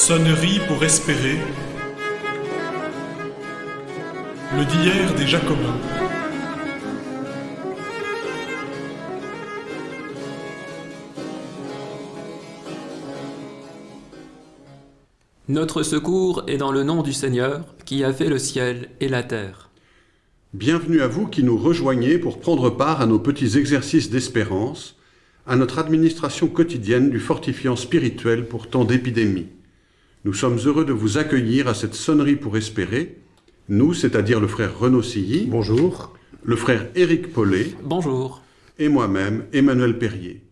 Sonnerie pour espérer. Le d'hier des Jacobins. Notre secours est dans le nom du Seigneur, qui a fait le ciel et la terre. Bienvenue à vous qui nous rejoignez pour prendre part à nos petits exercices d'espérance, à notre administration quotidienne du fortifiant spirituel pour tant d'épidémies. Nous sommes heureux de vous accueillir à cette sonnerie pour espérer, nous, c'est-à-dire le frère Renaud Silly, Bonjour. le frère Éric Paulet Bonjour. et moi-même, Emmanuel Perrier.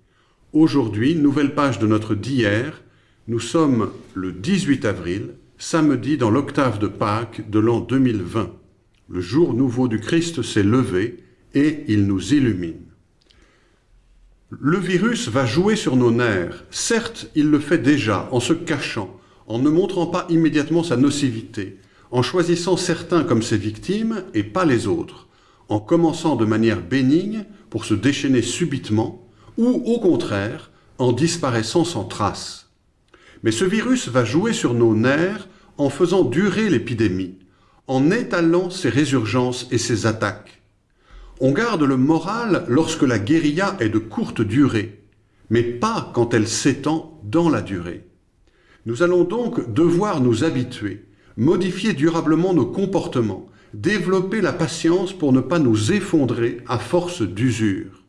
Aujourd'hui, nouvelle page de notre d'hier, nous sommes le 18 avril, samedi dans l'octave de Pâques de l'an 2020. Le jour nouveau du Christ s'est levé et il nous illumine. Le virus va jouer sur nos nerfs. Certes, il le fait déjà en se cachant, en ne montrant pas immédiatement sa nocivité, en choisissant certains comme ses victimes et pas les autres, en commençant de manière bénigne pour se déchaîner subitement, ou au contraire, en disparaissant sans trace. Mais ce virus va jouer sur nos nerfs en faisant durer l'épidémie, en étalant ses résurgences et ses attaques. On garde le moral lorsque la guérilla est de courte durée, mais pas quand elle s'étend dans la durée. Nous allons donc devoir nous habituer, modifier durablement nos comportements, développer la patience pour ne pas nous effondrer à force d'usure.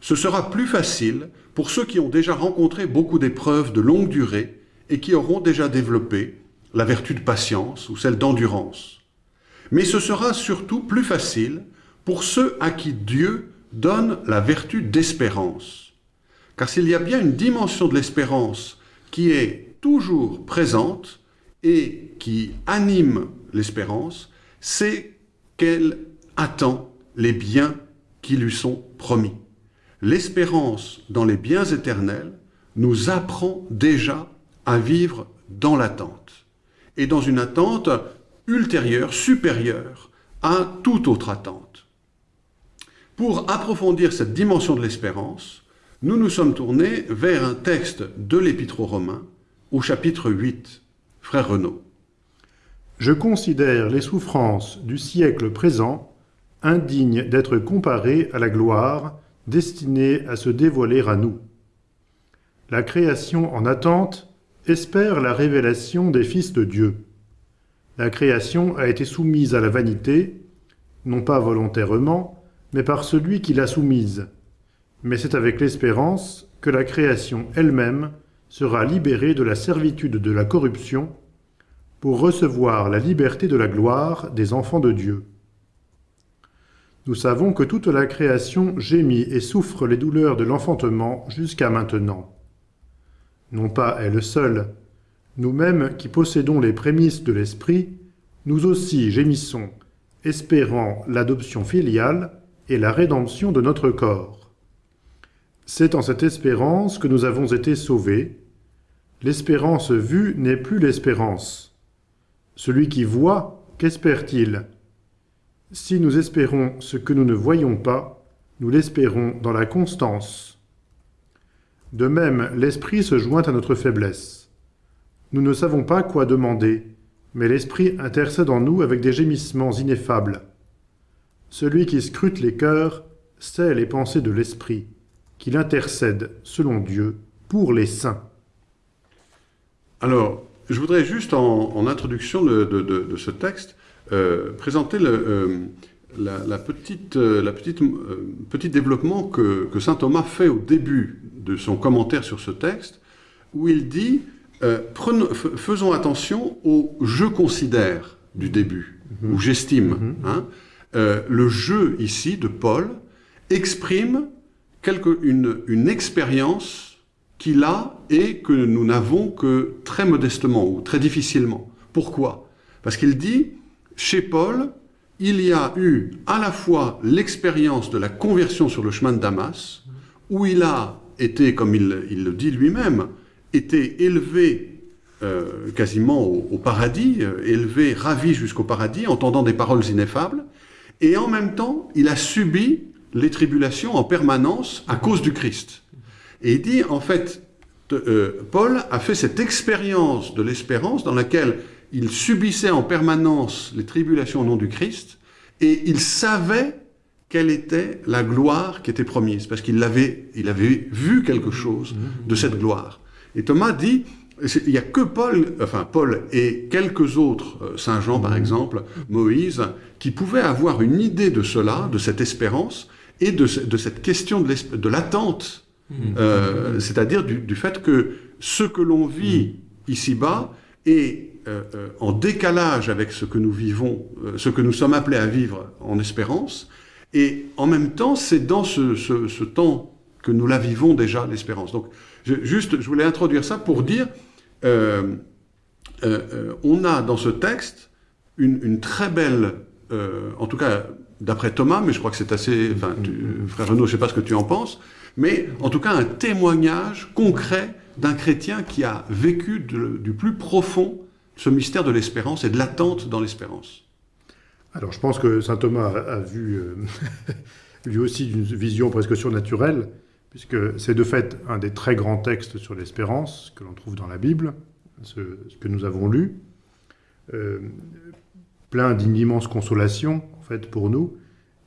Ce sera plus facile pour ceux qui ont déjà rencontré beaucoup d'épreuves de longue durée et qui auront déjà développé la vertu de patience ou celle d'endurance. Mais ce sera surtout plus facile pour ceux à qui Dieu donne la vertu d'espérance. Car s'il y a bien une dimension de l'espérance qui est toujours présente et qui anime l'espérance, c'est qu'elle attend les biens qui lui sont promis. L'espérance dans les biens éternels nous apprend déjà à vivre dans l'attente, et dans une attente ultérieure, supérieure à toute autre attente. Pour approfondir cette dimension de l'espérance, nous nous sommes tournés vers un texte de l'Épître aux Romains, au chapitre 8. Frère Renaud. Je considère les souffrances du siècle présent indignes d'être comparées à la gloire destinée à se dévoiler à nous. La création en attente espère la révélation des fils de Dieu. La création a été soumise à la vanité, non pas volontairement, mais par celui qui l'a soumise. Mais c'est avec l'espérance que la création elle-même sera libérée de la servitude de la corruption pour recevoir la liberté de la gloire des enfants de Dieu. Nous savons que toute la création gémit et souffre les douleurs de l'enfantement jusqu'à maintenant. Non pas elle seule, nous-mêmes qui possédons les prémices de l'Esprit, nous aussi gémissons, espérant l'adoption filiale et la rédemption de notre corps. C'est en cette espérance que nous avons été sauvés. L'espérance vue n'est plus l'espérance. Celui qui voit, qu'espère-t-il? Si nous espérons ce que nous ne voyons pas, nous l'espérons dans la constance. De même, l'Esprit se joint à notre faiblesse. Nous ne savons pas quoi demander, mais l'Esprit intercède en nous avec des gémissements ineffables. Celui qui scrute les cœurs sait les pensées de l'Esprit, qu'il intercède, selon Dieu, pour les saints. Alors, je voudrais juste en, en introduction de, de, de, de, ce texte euh, présenter le, euh, la, la, petite, euh, la petite, petit développement que, que, saint Thomas fait au début de son commentaire sur ce texte, où il dit prenons, faisons attention au je considère du début, mm -hmm. ou j'estime. Mm -hmm. hein, le je ici de Paul exprime quelque, une, expérience qu'il a et que nous n'avons que très modestement ou très difficilement. Pourquoi? Parce qu'il dit, chez Paul, il y a eu à la fois l'expérience de la conversion sur le chemin de Damas, où il a été, comme il, le dit lui-même, été élevé euh, quasiment au, au, paradis, euh, élevé, ravi jusqu'au paradis, entendant des paroles ineffables, et en même temps, il a subi les tribulations en permanence à cause du Christ. Et il dit, en fait, euh, Paul a fait cette expérience de l'espérance dans laquelle il subissait en permanence les tribulations au nom du Christ, et il savait quelle était la gloire qui était promise, parce qu'il avait, il avait vu quelque chose de cette gloire. Et Thomas dit, il n'y a que Paul, enfin Paul et quelques autres, euh, Saint Jean par exemple, Moïse, qui pouvaient avoir une idée de cela, de cette espérance, et de, de cette question de, de l'attente, euh, c'est-à-dire du, du, fait que ce que l'on vit ici-bas est euh, euh, en décalage avec ce que nous vivons, euh, ce que nous sommes appelés à vivre en espérance, et en même temps, c'est dans ce, ce, ce, temps que nous la vivons déjà, l'espérance. Donc, je, juste, je voulais introduire ça pour dire, euh, euh, on a dans ce texte une, une très belle, euh, en tout cas d'après Thomas, mais je crois que c'est assez, frère Renaud, je sais pas ce que tu en penses, mais en tout cas un témoignage concret d'un chrétien qui a vécu du plus profond ce mystère de l'espérance et de l'attente dans l'espérance. Alors je pense que saint Thomas a, vu euh, lui aussi une vision presque surnaturelle, puisque c'est de fait un des très grands textes sur l'espérance que l'on trouve dans la Bible, ce, que nous avons lu, euh, plein d'une immense consolation fait pour nous.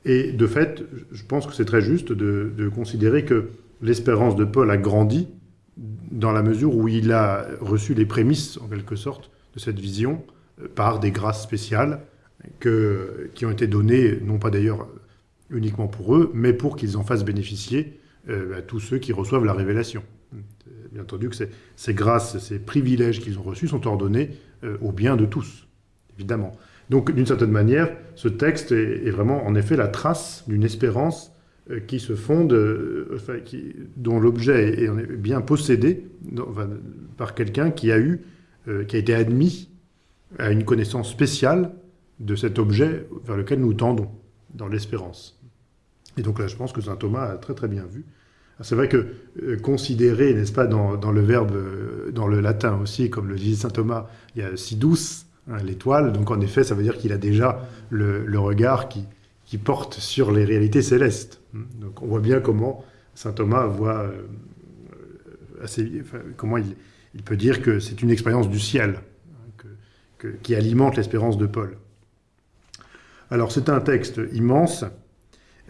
Et de fait, je pense que c'est très juste de, considérer que l'espérance de Paul a grandi dans la mesure où il a reçu les prémices, en quelque sorte, de cette vision euh, par des grâces spéciales que, qui ont été données, non pas d'ailleurs uniquement pour eux, mais pour qu'ils en fassent bénéficier euh, à tous ceux qui reçoivent la révélation. Bien entendu que ces, ces grâces, ces privilèges qu'ils ont reçus sont ordonnés euh, au bien de tous, évidemment. Donc, d'une certaine manière, ce texte est, vraiment, en effet, la trace d'une espérance euh, qui se fonde, euh, dont l'objet est, bien possédé par quelqu'un qui a eu, euh, qui a été admis à une connaissance spéciale de cet objet vers lequel nous tendons, dans l'espérance. Et donc là, je pense que saint Thomas a très très bien vu. C'est vrai que euh, considérer, n'est-ce pas, dans, dans, le verbe, dans le latin aussi, comme le disait saint Thomas, il y a si douce, hein, l'étoile, donc en effet, ça veut dire qu'il a déjà le, regard qui, porte sur les réalités célestes. Donc on voit bien comment saint Thomas voit euh, assez, comment il, peut dire que c'est une expérience du ciel hein, qui alimente l'espérance de Paul. Alors c'est un texte immense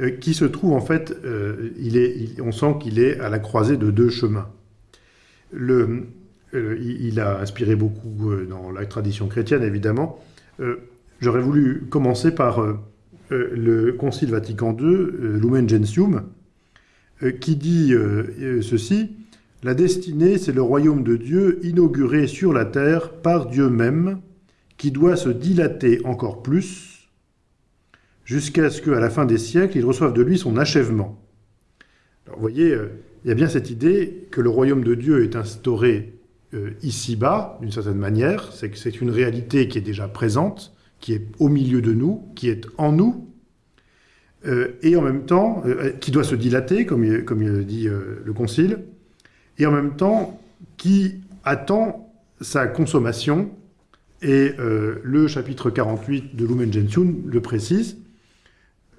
euh, qui se trouve en fait, euh, on sent qu'il est à la croisée de deux chemins. Il a inspiré beaucoup euh, dans la tradition chrétienne évidemment. Euh, j'aurais voulu commencer par euh, le Concile Vatican II, Lumen Gentium, qui dit ceci La destinée, c'est le royaume de Dieu inauguré sur la terre par Dieu même, qui doit se dilater encore plus jusqu'à ce qu'à la fin des siècles, il reçoive de lui son achèvement. Alors, vous voyez, euh, il y a bien cette idée que le royaume de Dieu est instauré euh, ici-bas, d'une certaine manière, c'est une réalité qui est déjà présente, qui est au milieu de nous, qui est en nous, euh, et en même temps, euh, qui doit se dilater, comme comme il dit euh, le Concile, et en même temps, qui attend sa consommation, et euh, le chapitre 48 de Lumen Gentium le précise,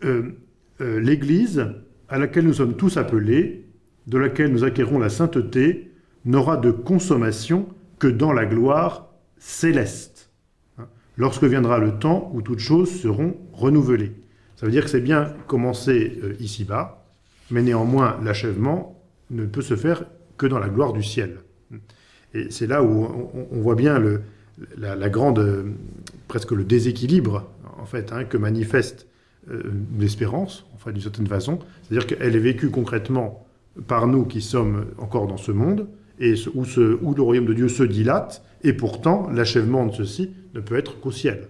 euh, euh, l'Église à laquelle nous sommes tous appelés, de laquelle nous acquérons la sainteté, n'aura de consommation que dans la gloire céleste, hein, lorsque viendra le temps où toutes choses seront renouvelées. Ça veut dire que c'est bien commencé euh, ici-bas, mais néanmoins l'achèvement ne peut se faire que dans la gloire du ciel. Et c'est là où on, voit bien le, la, la, grande, euh, presque le déséquilibre en fait, hein, que manifeste euh, l'espérance, enfin d'une certaine façon, c'est-à-dire qu'elle est vécue concrètement par nous qui sommes encore dans ce monde, et où, le royaume de Dieu se dilate, et pourtant l'achèvement de ceci ne peut être qu'au ciel.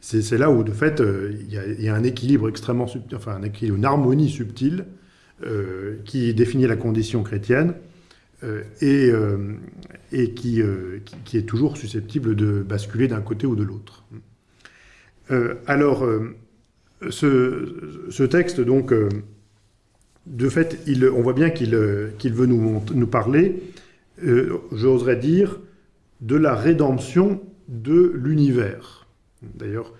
C'est là où, de fait, euh, il y, a un équilibre extrêmement subtil, enfin une harmonie subtile euh, qui définit la condition chrétienne euh, et, qui, est toujours susceptible de basculer d'un côté ou de l'autre. Alors, ce, texte, donc, de fait, on voit bien qu'il qu veut nous, parler, j'oserais dire, de la rédemption de l'univers. D'ailleurs,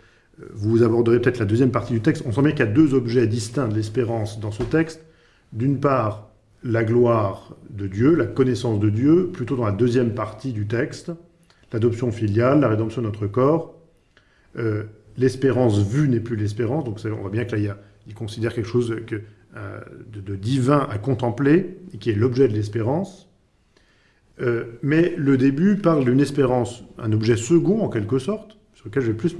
vous aborderez peut-être la deuxième partie du texte. On sent bien qu'il y a deux objets distincts de l'espérance dans ce texte. D'une part, la gloire de Dieu, la connaissance de Dieu, plutôt dans la deuxième partie du texte, l'adoption filiale, la rédemption de notre corps. Euh, l'espérance vue n'est plus l'espérance, donc on voit bien que là, il, considère quelque chose euh, de, divin à contempler, qui est l'objet de l'espérance. Euh, mais le début parle d'une espérance, un objet second en quelque sorte, sur lequel je vais plus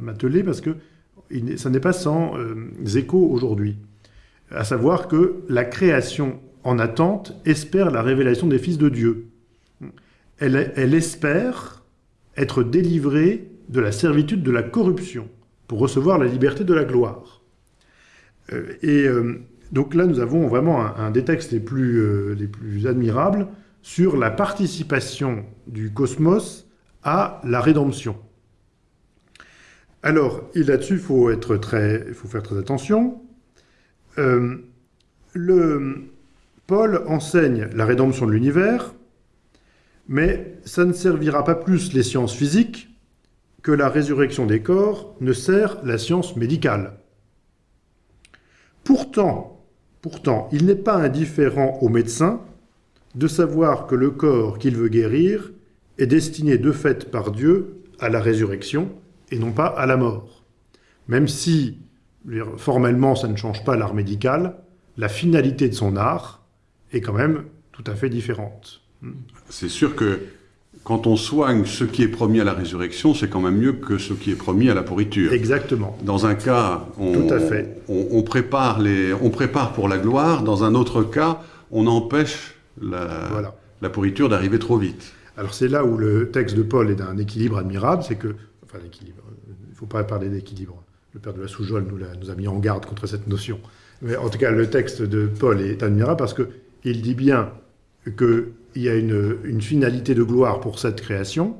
m'atteler parce que ça n'est pas sans écho aujourd'hui. À savoir que la création en attente espère la révélation des fils de Dieu elle, espère être délivrée de la servitude de la corruption pour recevoir la liberté de la gloire. Euh, et euh, donc là, nous avons vraiment un, des textes les plus, euh, les plus admirables sur la participation du cosmos à la rédemption. Alors, là-dessus, il faut, être très, faut faire très attention. le, Paul enseigne la rédemption de l'univers mais ça ne servira pas plus les sciences physiques que la résurrection des corps ne sert la science médicale. Pourtant, pourtant, il n'est pas indifférent aux médecins de savoir que le corps qu'il veut guérir est destiné de fait par Dieu à la résurrection et non pas à la mort. Même si, formellement, ça ne change pas l'art médical, la finalité de son art est quand même tout à fait différente. C'est sûr que quand on soigne ce qui est promis à la résurrection, c'est quand même mieux que ce qui est promis à la pourriture. Exactement. Dans un cas, on, on, prépare, les, on prépare pour la gloire. Dans un autre cas, on empêche la, la pourriture d'arriver trop vite. Alors c'est là où le texte de Paul est d'un équilibre admirable, c'est que... Enfin, l'équilibre, il ne faut pas parler d'équilibre. Le père de la Soujole nous, nous a mis en garde contre cette notion. Mais en tout cas, le texte de Paul est admirable parce qu'il dit bien qu'il y a une, finalité de gloire pour cette création,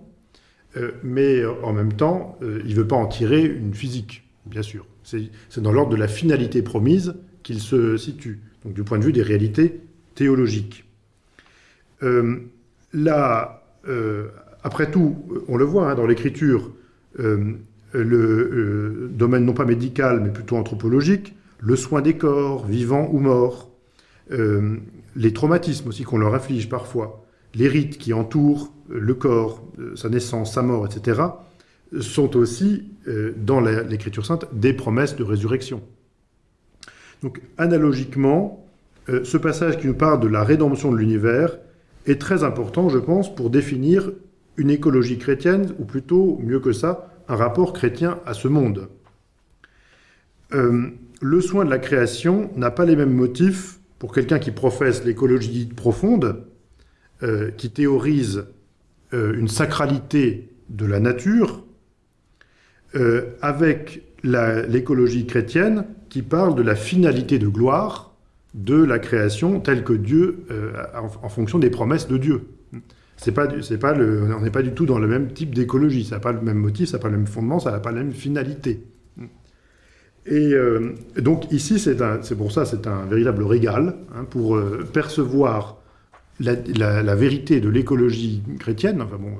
euh, mais en même temps, euh, il ne veut pas en tirer une physique, bien sûr. C'est dans l'ordre de la finalité promise qu'il se situe, donc du point de vue des réalités théologiques. Euh, là, après tout, on le voit hein, dans l'écriture, le domaine non pas médical, mais plutôt anthropologique, le soin des corps, vivants ou morts, les traumatismes aussi qu'on leur inflige parfois, les rites qui entourent euh, le corps, euh, sa naissance, sa mort, etc., sont aussi, euh, dans l'Écriture sainte, des promesses de résurrection. Donc, analogiquement, ce passage qui nous parle de la rédemption de l'univers est très important, je pense, pour définir une écologie chrétienne, ou plutôt, mieux que ça, un rapport chrétien à ce monde. le soin de la création n'a pas les mêmes motifs pour quelqu'un qui professe l'écologie profonde, euh, qui théorise euh, une sacralité de la nature, euh, avec l'écologie chrétienne qui parle de la finalité de gloire de la création telle que Dieu, en, fonction des promesses de Dieu. C'est pas, pas on n'est pas du tout dans le même type d'écologie, ça n'a pas le même motif, ça n'a pas le même fondement, ça n'a pas la même finalité. Et euh, donc ici, c'est pour ça, c'est un véritable régal hein, pour euh, percevoir la, vérité de l'écologie chrétienne. Enfin bon,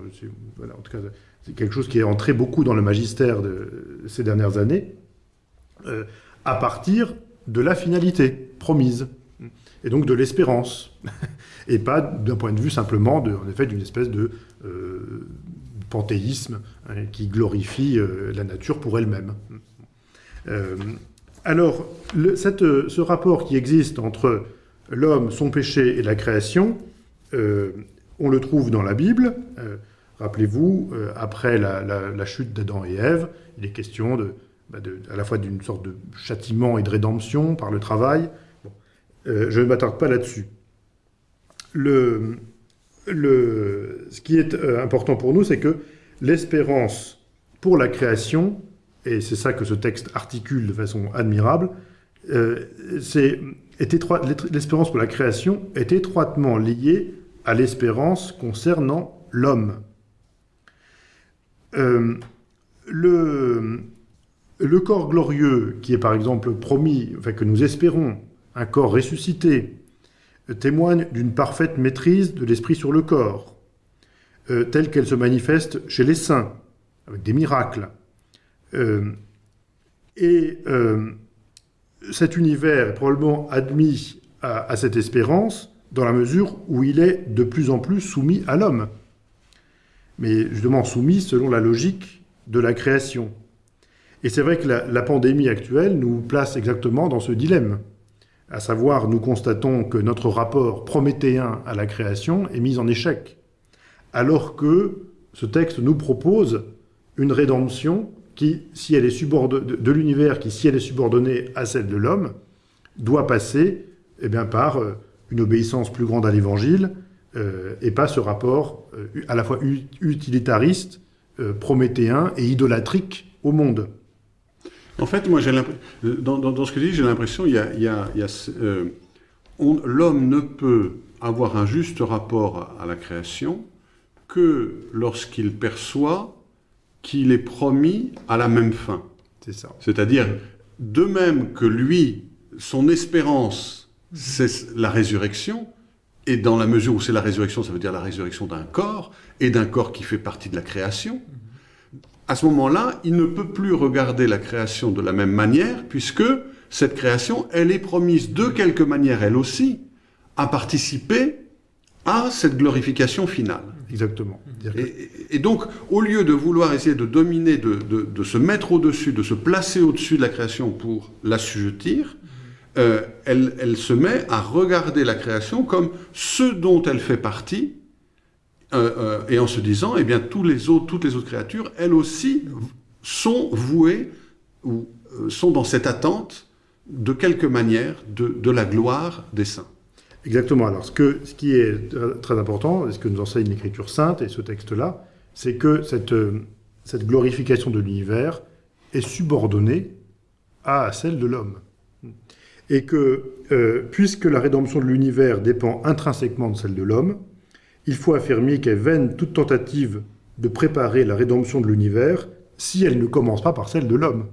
en tout cas, c'est quelque chose qui est entré beaucoup dans le magistère de ces dernières années, euh, à partir de la finalité promise, et donc de l'espérance, et pas d'un point de vue simplement, de, en effet, d'une espèce de panthéisme hein, qui glorifie la nature pour elle-même. Euh, alors, ce rapport qui existe entre l'homme, son péché et la création, euh, on le trouve dans la Bible. Euh, rappelez-vous, après la, chute d'Adam et Ève, il est question bah, à la fois d'une sorte de châtiment et de rédemption par le travail. je ne m'attarde pas là-dessus. Ce qui est important pour nous, c'est que l'espérance pour la création et c'est ça que ce texte articule de façon admirable, euh, l'espérance pour la création est étroitement liée à l'espérance concernant l'homme. Euh, le, corps glorieux qui est par exemple promis, enfin que nous espérons, un corps ressuscité, témoigne d'une parfaite maîtrise de l'esprit sur le corps, euh, telle qu'elle se manifeste chez les saints, avec des miracles. Euh, et euh, cet univers est probablement admis à, cette espérance dans la mesure où il est de plus en plus soumis à l'homme. Mais justement soumis selon la logique de la création. Et c'est vrai que la, la, pandémie actuelle nous place exactement dans ce dilemme. À savoir, nous constatons que notre rapport prométhéen à la création est mis en échec. Alors que ce texte nous propose une rédemption qui, si elle est de l'univers qui, si elle est subordonnée à celle de l'homme, doit passer eh bien, par euh, une obéissance plus grande à l'évangile euh, et pas ce rapport euh, à la fois utilitariste, prométhéen et idolâtrique au monde. En fait, moi, dans, ce que dis, j'ai l'impression il l'homme ne peut avoir un juste rapport à la création que lorsqu'il perçoit qu'il est promis à la même fin. C'est ça. C'est-à-dire, de même que lui, son espérance, c'est la résurrection, et dans la mesure où c'est la résurrection, ça veut dire la résurrection d'un corps, et d'un corps qui fait partie de la création, à ce moment-là, il ne peut plus regarder la création de la même manière, puisque cette création, elle est promise de quelque manière, elle aussi, à participer à cette glorification finale. Exactement. Et, et donc, au lieu de vouloir essayer de dominer, de, de, de se mettre au-dessus, de se placer au-dessus de la création pour l'assujettir, euh, elle, elle, se met à regarder la création comme ce dont elle fait partie, euh, euh, et en se disant, eh bien, tous les autres, toutes les autres créatures, elles aussi, sont vouées ou sont dans cette attente, de quelque manière, de, de, la gloire des saints. Exactement. Alors, ce, que, qui est très important, et ce que nous enseigne l'Écriture sainte et ce texte-là, c'est que cette, cette glorification de l'univers est subordonnée à celle de l'homme et que, euh, puisque la rédemption de l'univers dépend intrinsèquement de celle de l'homme, il faut affirmer qu'est vaine toute tentative de préparer la rédemption de l'univers si elle ne commence pas par celle de l'homme.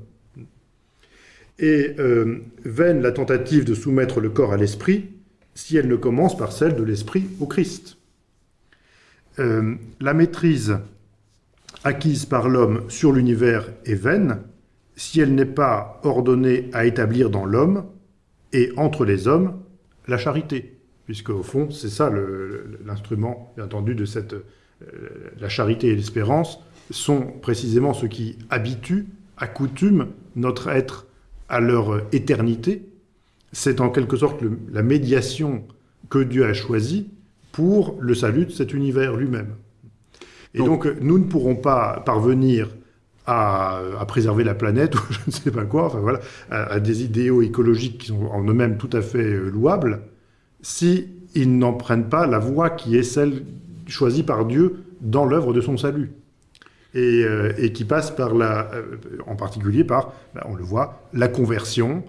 Et euh, vaine la tentative de soumettre le corps à l'esprit si elle ne commence par celle de l'esprit au Christ. Euh, la maîtrise acquise par l'homme sur l'univers est vaine si elle n'est pas ordonnée à établir dans l'homme et entre les hommes, la charité. Puisque au fond, c'est ça l'instrument, bien entendu, de cette... Euh, la charité et l'espérance sont précisément ce qui habitue, accoutume notre être à leur éternité. C'est en quelque sorte le, la médiation que Dieu a choisie pour le salut de cet univers lui-même. Et donc, donc, nous ne pourrons pas parvenir à, à, préserver la planète ou je ne sais pas quoi, enfin voilà, à, à des idéaux écologiques qui sont en eux-mêmes tout à fait euh, louables, si ils n'en prennent pas la voie qui est celle choisie par Dieu dans l'œuvre de son salut. Et, euh, et, qui passe par la, euh, en particulier par, ben, on le voit, la conversion,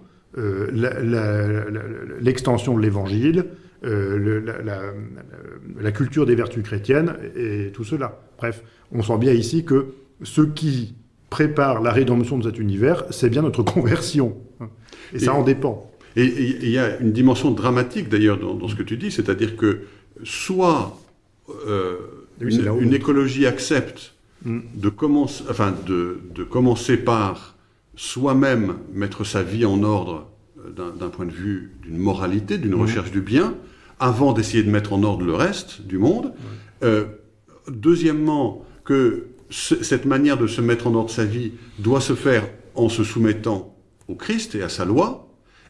l'extension de l'évangile, euh, la, la, culture des vertus chrétiennes et tout cela. Bref, on sent bien ici que ce qui prépare la rédemption de cet univers, c'est bien notre conversion. Et, et ça en dépend. Et il y a une dimension dramatique d'ailleurs dans, dans, ce que tu dis, c'est-à-dire que soit euh, oui, une, une, écologie accepte mm. de, commence, enfin de, de, commencer par soi-même mettre sa vie en ordre euh, d'un point de vue d'une moralité, d'une mmh. recherche du bien, avant d'essayer de mettre en ordre le reste du monde. Mmh. Euh, deuxièmement, que cette manière de se mettre en ordre sa vie doit se faire en se soumettant au Christ et à sa loi,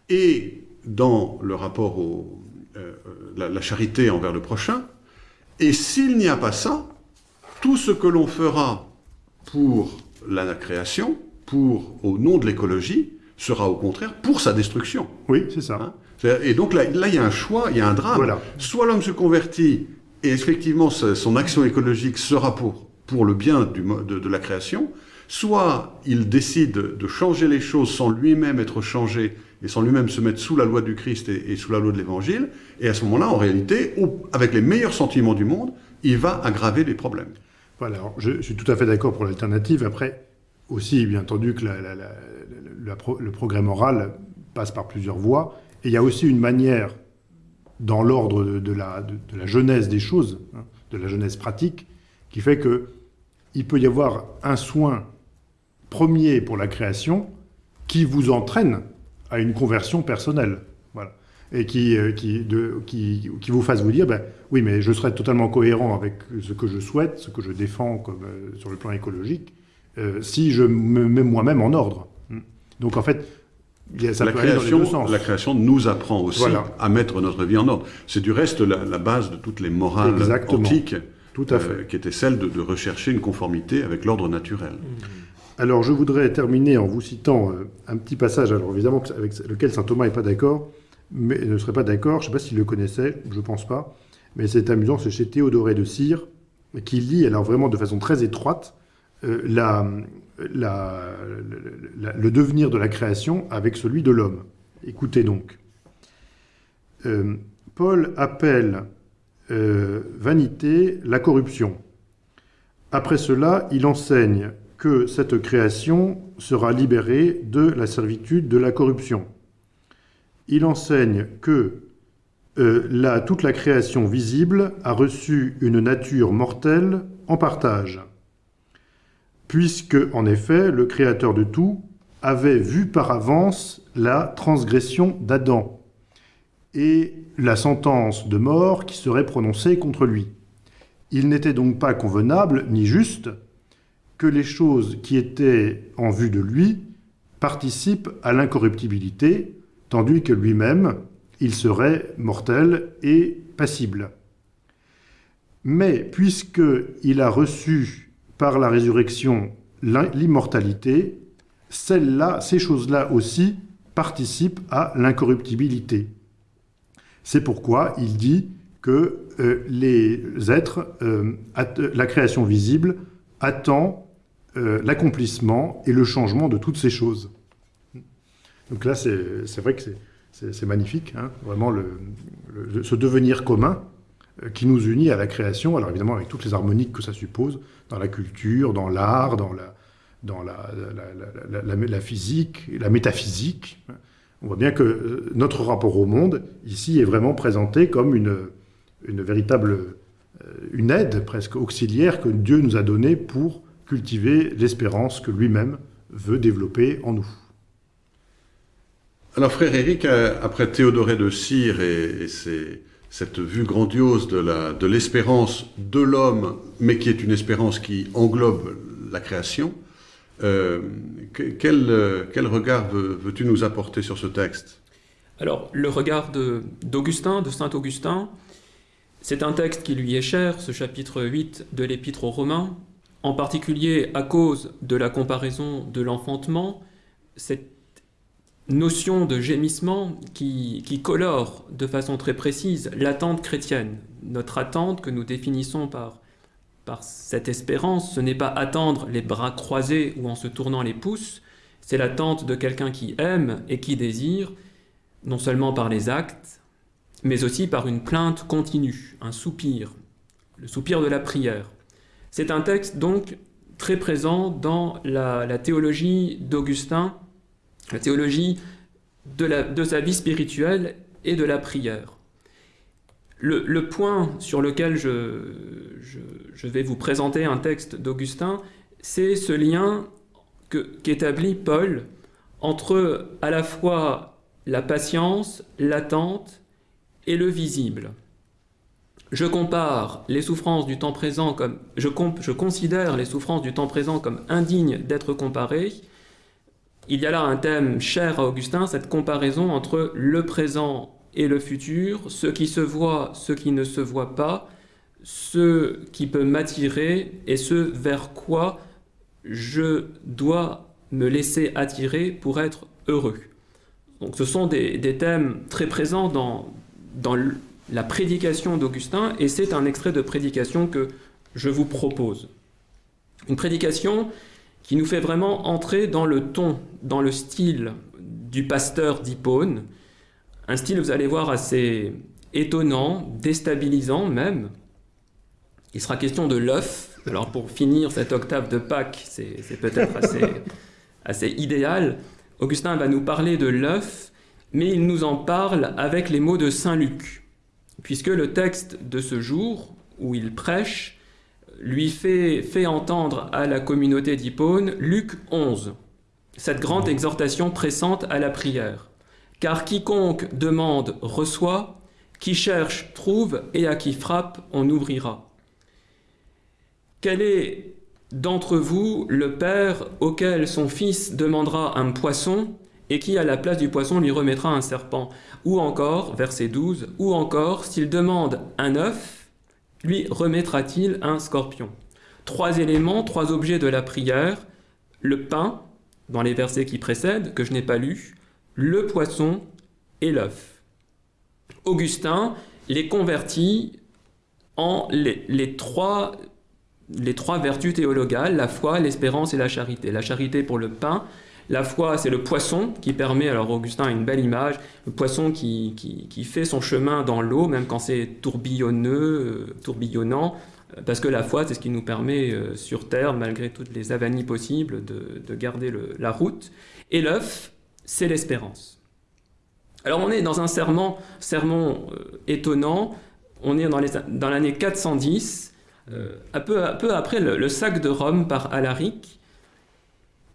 et dans le rapport au euh, la, la, charité envers le prochain. Et s'il n'y a pas ça, tout ce que l'on fera pour la création, pour au nom de l'écologie, sera au contraire pour sa destruction. Oui, c'est ça. Hein et donc là, là, il y a un choix, il y a un drame. Voilà. Soit l'homme se convertit et effectivement son action écologique sera pour pour le bien du, de, de, la création, soit il décide de changer les choses sans lui-même être changé et sans lui-même se mettre sous la loi du Christ et, et sous la loi de l'Évangile, et à ce moment-là, en réalité, avec les meilleurs sentiments du monde, il va aggraver les problèmes. Voilà, alors je, je suis tout à fait d'accord pour l'alternative. Après, aussi, bien entendu, que le progrès moral passe par plusieurs voies, et il y a aussi une manière, dans l'ordre de, la, genèse des choses, hein, de la genèse pratique, qui fait que il peut y avoir un soin premier pour la création qui vous entraîne à une conversion personnelle. Voilà. et qui, euh, vous fasse vous dire, ben, oui, mais je serai totalement cohérent avec ce que je souhaite, ce que je défends comme, euh, sur le plan écologique, euh, si je me mets moi-même en ordre. Hmm. Donc en fait, ça la, peut aller dans les création, deux sens. la création nous apprend aussi Voilà. à mettre notre vie en ordre. C'est du reste la, la base de toutes les morales Exactement. antiques, Tout à euh, fait. qui était celle de, de rechercher une conformité avec l'ordre naturel. Alors, je voudrais terminer en vous citant euh, un petit passage, alors évidemment, avec lequel saint Thomas n'est pas d'accord, mais ne serait pas d'accord. Je ne sais pas s'il le connaissait, je ne pense pas. Mais c'est amusant, c'est chez Théodoré de Cire, qui lit, alors vraiment de façon très étroite, la- le devenir de la création avec celui de l'homme. Écoutez donc. Euh, Paul appelle euh, vanité la corruption. Après cela, il enseigne que cette création sera libérée de la servitude de la corruption. Il enseigne que euh, toute la création visible a reçu une nature mortelle en partage, puisque, en effet, le Créateur de tout avait vu par avance la transgression d'Adam et la sentence de mort qui serait prononcée contre lui. Il n'était donc pas convenable ni juste que les choses qui étaient en vue de lui participent à l'incorruptibilité, tandis que lui-même, il serait mortel et passible. Mais puisqu'il a reçu par la résurrection l'immortalité, celles-là, ces choses-là aussi participent à l'incorruptibilité. C'est pourquoi il dit que euh, les êtres, euh, la création visible, attend euh, l'accomplissement et le changement de toutes ces choses. Donc là, c'est vrai que c'est- magnifique, hein, vraiment le, ce devenir commun qui nous unit à la création, alors évidemment avec toutes les harmoniques que ça suppose, dans la culture, dans l'art, dans, la, dans la, la- la- physique, la métaphysique. On voit bien que euh, notre rapport au monde, ici, est vraiment présenté comme une, une véritable euh, une aide presque auxiliaire que Dieu nous a donnée pour cultiver l'espérance que lui-même veut développer en nous. Alors, frère Éric, euh, après Théodoré de Cire et, et ses- cette vue grandiose de de l'espérance de l'homme, mais qui est une espérance qui englobe la création, euh, euh, quel regard veux- veux-tu nous apporter sur ce texte? Alors, le regard de- d'Augustin, de Saint Augustin, c'est un texte qui lui est cher, ce chapitre 8 de l'Épître aux Romains, en particulier à cause de la comparaison de l'enfantement, cette notion de gémissement qui, qui colore de façon très précise l'attente chrétienne. Notre attente que nous définissons par, par cette espérance, ce n'est pas attendre les bras croisés ou en se tournant les pouces, c'est l'attente de quelqu'un qui aime et qui désire, non seulement par les actes, mais aussi par une plainte continue, un soupir, le soupir de la prière. C'est un texte donc très présent dans la, la théologie d'Augustin, la théologie de, sa vie spirituelle et de la prière. Le, point sur lequel je, vais vous présenter un texte d'Augustin, c'est ce lien qu'établit Paul entre à la fois la patience, l'attente et le visible. Je compare les souffrances du temps présent comme je considère les souffrances du temps présent comme indignes d'être comparées. Il y a là un thème cher à Augustin, cette comparaison entre le présent et le futur, ce qui se voit, ce qui ne se voit pas, ce qui peut m'attirer et ce vers quoi je dois me laisser attirer pour être heureux. Donc ce sont des, thèmes très présents dans, la prédication d'Augustin, et c'est un extrait de prédication que je vous propose. Une prédication qui nous fait vraiment entrer dans le ton, dans le style du pasteur d'Hippone, un style, vous allez voir, assez étonnant, déstabilisant même. Il sera question de l'œuf. Alors pour finir cette octave de Pâques, c'est peut-être assez, assez idéal. Augustin va nous parler de l'œuf, mais il nous en parle avec les mots de Saint Luc, puisque le texte de ce jour, où il prêche, lui fait, entendre à la communauté d'Hippone Luc 11, cette grande exhortation pressante à la prière. Car quiconque demande reçoit, qui cherche trouve, et à qui frappe on ouvrira. Quel est d'entre vous le père auquel son fils demandera un poisson et qui à la place du poisson lui remettra un serpent? Ou encore, verset 12, ou encore, s'il demande un œuf, lui remettra-t-il un scorpion? Trois éléments, trois objets de la prière, le pain, dans les versets qui précèdent, que je n'ai pas lus, le poisson et l'œuf. Augustin les convertit en les, trois, les trois vertus théologales, la foi, l'espérance et la charité. La charité pour le pain, la foi, c'est le poisson qui permet, alors Augustin a une belle image, le poisson qui, fait son chemin dans l'eau, même quand c'est tourbillonneux, euh, tourbillonnant, parce que la foi, c'est ce qui nous permet euh, sur Terre, malgré toutes les avanies possibles, de, de garder la route. Et l'œuf, c'est l'espérance. Alors on est dans un sermon, sermon euh, étonnant, on est dans l'année 410, un, peu, peu, après le, sac de Rome par Alaric,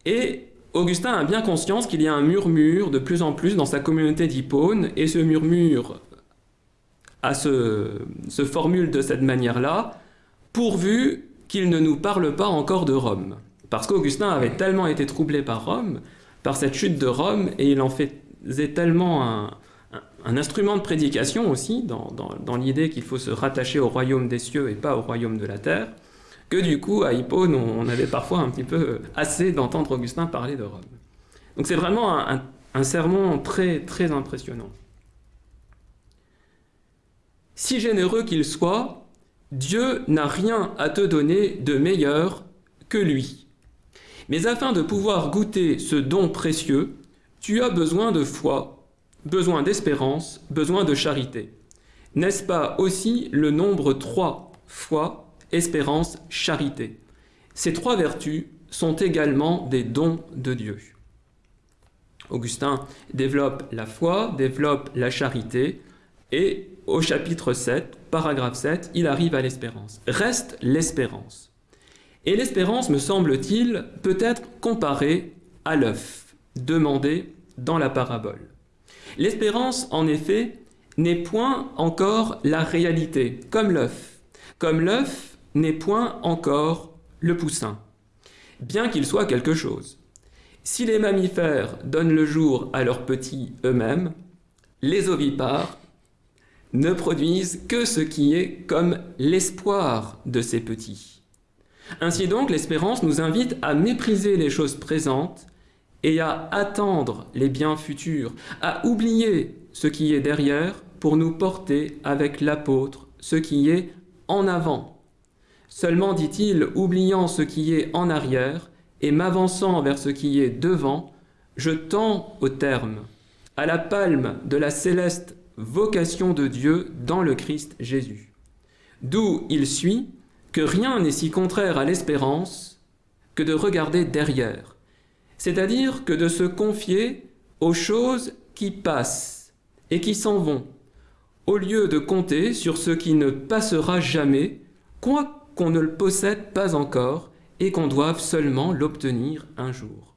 et Augustin a bien conscience qu'il y a un murmure de plus en plus dans sa communauté d'Hippone, et ce murmure se, formule de cette manière-là, pourvu qu'il ne nous parle pas encore de Rome. Parce qu'Augustin avait tellement été troublé par Rome, par cette chute de Rome, et il en faisait tellement un, instrument de prédication aussi, dans l'idée qu'il faut se rattacher au royaume des cieux et pas au royaume de la terre, que du coup, à Hippone, on avait parfois un petit peu assez d'entendre Augustin parler de Rome. Donc c'est vraiment un, un, sermon très, très impressionnant. Si généreux qu'il soit, Dieu n'a rien à te donner de meilleur que lui. Mais afin de pouvoir goûter ce don précieux, tu as besoin de foi, besoin d'espérance, besoin de charité. N'est-ce pas aussi le nombre trois fois espérance, charité. Ces trois vertus sont également des dons de Dieu. Augustin développe la foi, développe la charité, et au chapitre 7, paragraphe 7, il arrive à l'espérance. Reste l'espérance. Et l'espérance, me semble-t-il, peut être comparée à l'œuf, demandé dans la parabole. L'espérance, en effet, n'est point encore la réalité, comme l'œuf. Comme l'œuf, n'est point encore le poussin, bien qu'il soit quelque chose. Si les mammifères donnent le jour à leurs petits eux-mêmes, les ovipares ne produisent que ce qui est comme l'espoir de ces petits. Ainsi donc, l'espérance nous invite à mépriser les choses présentes et à attendre les biens futurs, à oublier ce qui est derrière pour nous porter avec l'apôtre ce qui est en avant. Seulement, dit-il, oubliant ce qui est en arrière et m'avançant vers ce qui est devant, je tends au terme, à la palme de la céleste vocation de Dieu dans le Christ Jésus. D'où il suit que rien n'est si contraire à l'espérance que de regarder derrière, c'est-à-dire que de se confier aux choses qui passent et qui s'en vont, au lieu de compter sur ce qui ne passera jamais, quoi ne le possède pas encore et qu'on doive seulement l'obtenir un jour.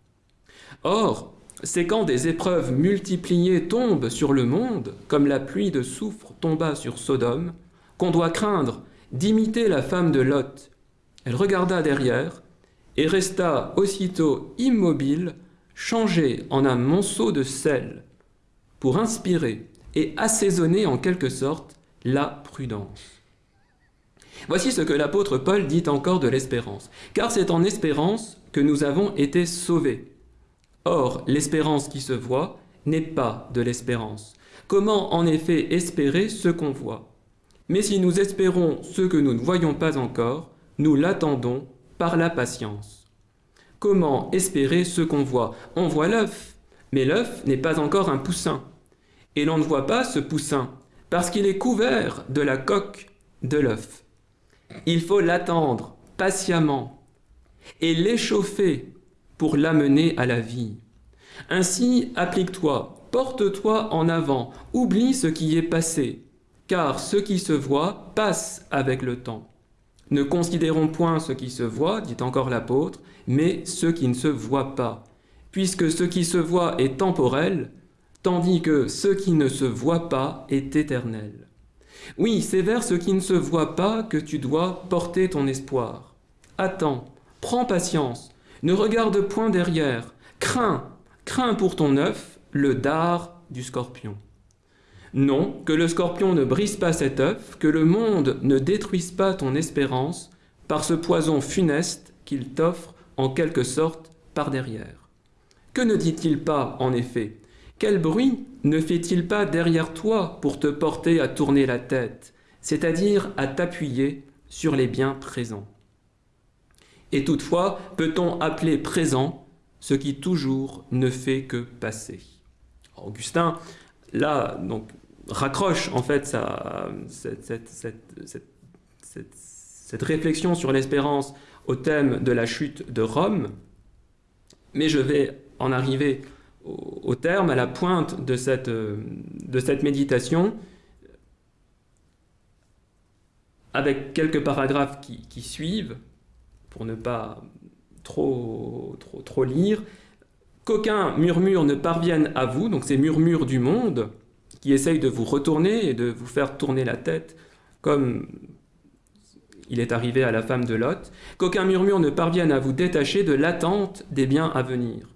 Or, c'est quand des épreuves multipliées tombent sur le monde, comme la pluie de soufre tomba sur Sodome, qu'on doit craindre d'imiter la femme de Lot. Elle regarda derrière et resta aussitôt immobile, changée en un monceau de sel, pour inspirer et assaisonner en quelque sorte la prudence. Voici ce que l'apôtre Paul dit encore de l'espérance. Car c'est en espérance que nous avons été sauvés. Or, l'espérance qui se voit n'est pas de l'espérance. Comment en effet espérer ce qu'on voit? Mais si nous espérons ce que nous ne voyons pas encore, nous l'attendons par la patience. Comment espérer ce qu'on voit? On voit l'œuf, mais l'œuf n'est pas encore un poussin. Et l'on ne voit pas ce poussin, parce qu'il est couvert de la coque de l'œuf. Il faut l'attendre patiemment et l'échauffer pour l'amener à la vie. Ainsi, applique-toi, porte-toi en avant, oublie ce qui est passé, car ce qui se voit passe avec le temps. Ne considérons point ce qui se voit, dit encore l'apôtre, mais ce qui ne se voit pas. Puisque ce qui se voit est temporel, tandis que ce qui ne se voit pas est éternel. Oui, c'est vers ce qui ne se voit pas que tu dois porter ton espoir. Attends, prends patience, ne regarde point derrière, crains, crains pour ton œuf le dard du scorpion. Non, que le scorpion ne brise pas cet œuf, que le monde ne détruise pas ton espérance par ce poison funeste qu'il t'offre en quelque sorte par derrière. Que ne dit-il pas, en effet? Quel bruit ne fait-il pas derrière toi pour te porter à tourner la tête, c'est-à-dire à, t'appuyer sur les biens présents? Et toutefois, peut-on appeler présent ce qui toujours ne fait que passer? Augustin, là, donc, raccroche en fait sa, cette, cette, cette réflexion sur l'espérance au thème de la chute de Rome, mais je vais en arriver au, terme, à la pointe de cette, cette méditation, avec quelques paragraphes qui, suivent, pour ne pas trop lire, qu'aucun murmure ne parvienne à vous, donc ces murmures du monde, qui essayent de vous retourner et de vous faire tourner la tête, comme il est arrivé à la femme de Lot, qu'aucun murmure ne parvienne à vous détacher de l'attente des biens à venir.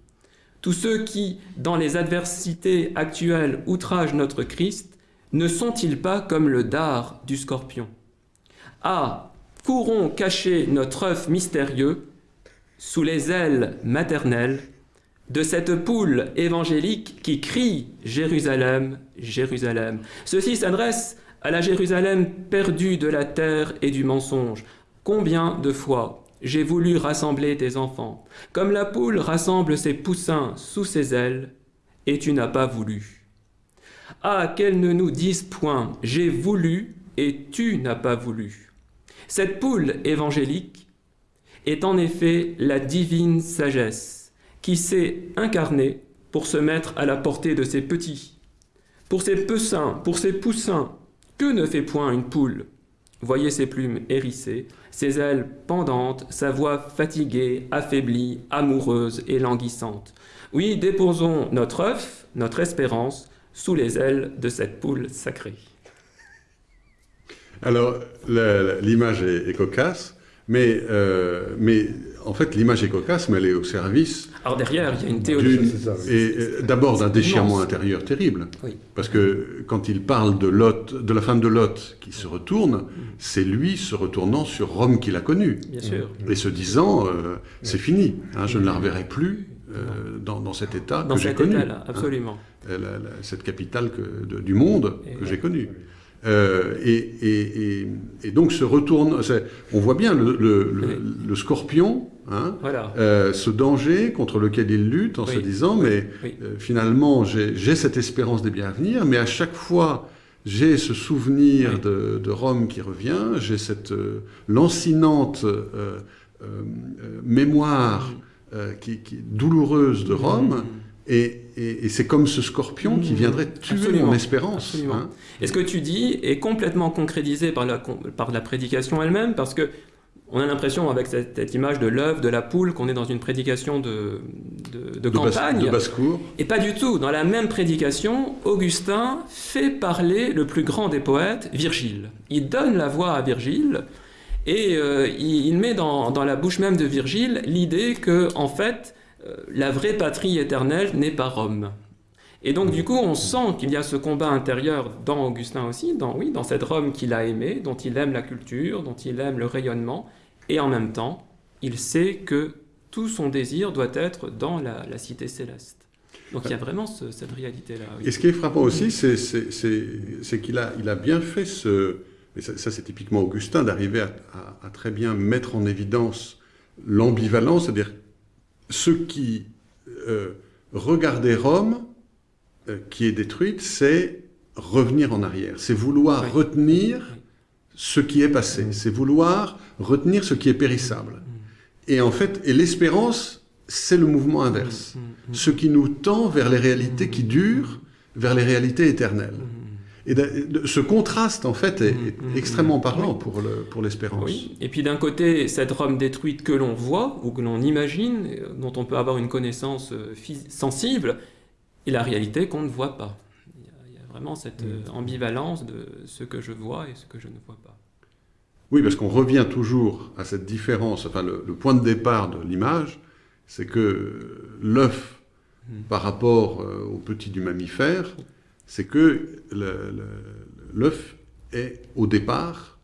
Tous ceux qui, dans les adversités actuelles, outragent notre Christ, ne sont-ils pas comme le dard du scorpion? Ah, courons cacher notre œuf mystérieux sous les ailes maternelles de cette poule évangélique qui crie Jérusalem, Jérusalem. Ceci s'adresse à la Jérusalem perdue de la terre et du mensonge. Combien de fois j'ai voulu rassembler tes enfants, comme la poule rassemble ses poussins sous ses ailes, et tu n'as pas voulu. Ah, qu'elle ne nous dise point, j'ai voulu, et tu n'as pas voulu. Cette poule évangélique est en effet la divine sagesse, qui s'est incarnée pour se mettre à la portée de ses petits, pour ses poussins, pour ses poussins, que ne fait point une poule? Voyez ses plumes hérissées, ses ailes pendantes, sa voix fatiguée, affaiblie, amoureuse et languissante. Oui, déposons notre œuf, notre espérance, sous les ailes de cette poule sacrée. Alors, l'image est, cocasse, mais, euh, mais en fait, l'image est cocasse, mais elle est au service. Alors derrière, il y a une théologie. Et euh, d'abord d'un déchirement intérieur terrible. Parce que quand il parle de Lot, de la femme de Lot qui se retourne, c'est lui se retournant sur Rome qu'il a connue. Bien sûr. Et se disant, euh, c'est fini, hein, je ne la reverrai plus. Euh, dans, cet état que j'ai connu. Absolument. Hein, cette capitale que, du monde que j'ai connue. Euh, et, donc se retourne, on voit bien le, scorpion, hein, euh, ce danger contre lequel il lutte en se disant, mais euh, finalement j'ai cette espérance des biens à venir, mais à chaque fois j'ai ce souvenir de, Rome qui revient, j'ai cette lancinante mémoire mm. qui, qui, douloureuse de Rome. Mm. Et, c'est comme ce scorpion qui mmh. viendrait tuer mon espérance. Hein. Et ce que tu dis est complètement concrétisé par la, par la prédication elle-même, parce que on a l'impression, avec cette, image de l'œuf, de la poule, qu'on est dans une prédication de, de, campagne. de basse-cour. Et pas du tout. Dans la même prédication, Augustin fait parler le plus grand des poètes, Virgile. Il donne la voix à Virgile, et euh, il, met dans, dans, la bouche même de Virgile l'idée que, en fait, la vraie patrie éternelle n'est pas Rome. Et donc du coup, on sent qu'il y a ce combat intérieur dans Augustin aussi, dans, oui, dans cette Rome qu'il a aimée, dont il aime la culture, dont il aime le rayonnement, et en même temps, il sait que tout son désir doit être dans la, cité céleste. Donc il y a vraiment cette réalité-là. Et ce qui est frappant aussi, c'est qu'il a, bien fait ce... Ça, c'est typiquement Augustin, d'arriver à, très bien mettre en évidence l'ambivalence, c'est-à-dire ceux qui euh, regardaient Rome, euh, qui est détruite, c'est revenir en arrière, c'est vouloir retenir ce qui est passé, c'est vouloir retenir ce qui est périssable. Et en fait, et l'espérance, c'est le mouvement inverse, ce qui nous tend vers les réalités qui durent, vers les réalités éternelles. Et ce contraste, en fait, est, mm, mm, extrêmement mm. parlant pour l'espérance. Le, pour oui. Et puis d'un côté, cette Rome détruite que l'on voit, ou que l'on imagine, dont on peut avoir une connaissance euh, sensible, et la réalité qu'on ne voit pas. Il y, a, il y a vraiment cette euh, ambivalence de ce que je vois et ce que je ne vois pas. Oui, parce qu'on revient toujours à cette différence, enfin le, le point de départ de l'image, c'est que l'œuf par rapport euh, au petit du mammifère, c'est que l'œuf est au départ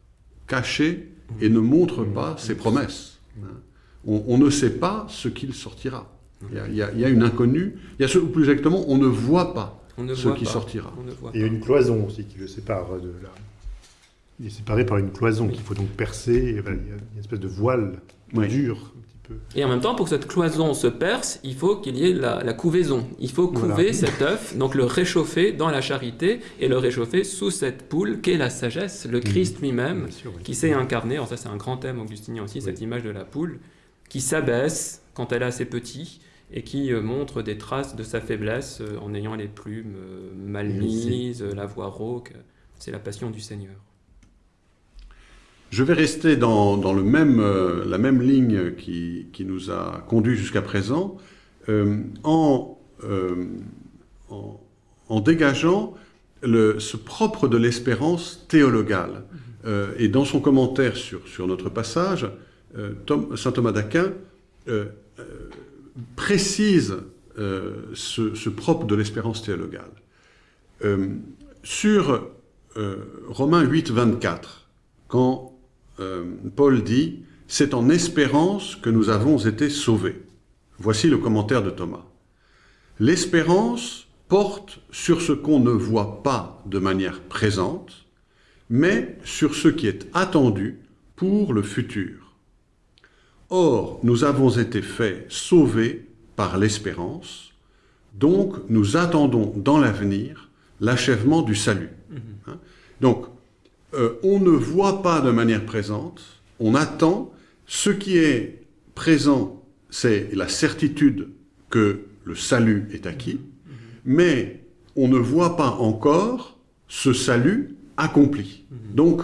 caché et ne montre pas ses promesses. On, on ne sait pas ce qu'il sortira. Il y, a, il y a- il y a une inconnue, il y a ce, ou plus exactement, on ne voit pas ne ce voit qui pas. sortira. Et a une cloison aussi qui le sépare de la... Il est séparé par une cloison qu'il faut donc percer. il y a une espèce de voile Oui. dur, peu. Et en même temps, pour que cette cloison se perce, il faut qu'il y ait la, la couvaison. Il faut couver Voilà. cet œuf, donc le réchauffer dans la charité et le réchauffer sous cette poule qu'est la sagesse, le Christ lui-même, oui. qui s'est incarné. Alors ça, c'est un grand thème augustinien aussi, cette image de la poule, qui s'abaisse quand elle a ses petits et qui euh, montre des traces de sa faiblesse euh, en ayant les plumes euh, mal mises, la voix rauque. C'est la passion du Seigneur. Je vais rester dans, dans le même, euh, la même ligne qui, qui nous a conduit jusqu'à présent, euh, en, euh, en, en dégageant le, ce propre de l'espérance théologale. Et dans son commentaire sur, sur notre passage, saint Thomas d'Aquin précise ce, ce propre de l'espérance théologale. Sur Romains 8, 24, quand euh, Paul dit « C'est en espérance que nous avons été sauvés ». Voici le commentaire de Thomas. L'espérance porte sur ce qu'on ne voit pas de manière présente, mais sur ce qui est attendu pour le futur. Or, nous avons été faits sauvés par l'espérance, donc nous attendons dans l'avenir l'achèvement du salut. Hein donc, euh, on ne voit pas de manière présente, on attend. Ce qui est présent, c'est la certitude que le salut est acquis, mais on ne voit pas encore ce salut accompli. Donc,